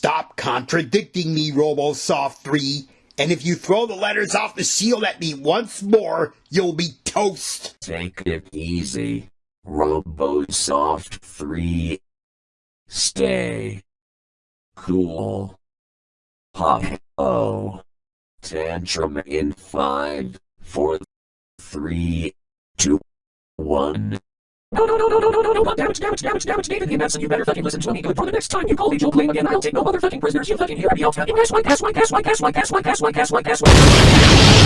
Stop contradicting me, RoboSoft 3. And if you throw the letters off the shield at me once more, you'll be toast. Take it easy. RoboSoft 3. Stay. Cool. Pop. Oh. Tantrum in 5, 4, 3, 2, 1. No, no, no, no, no, no, no, no, damage, damage, damage, damage, David Manson, you better fucking listen to me good for the next time you call me Joe Claim again, I'll take no motherfucking prisoners, you fucking hear me, you, guess what, guess what, guess what, guess what, guess what, guess what, guess what, guess what.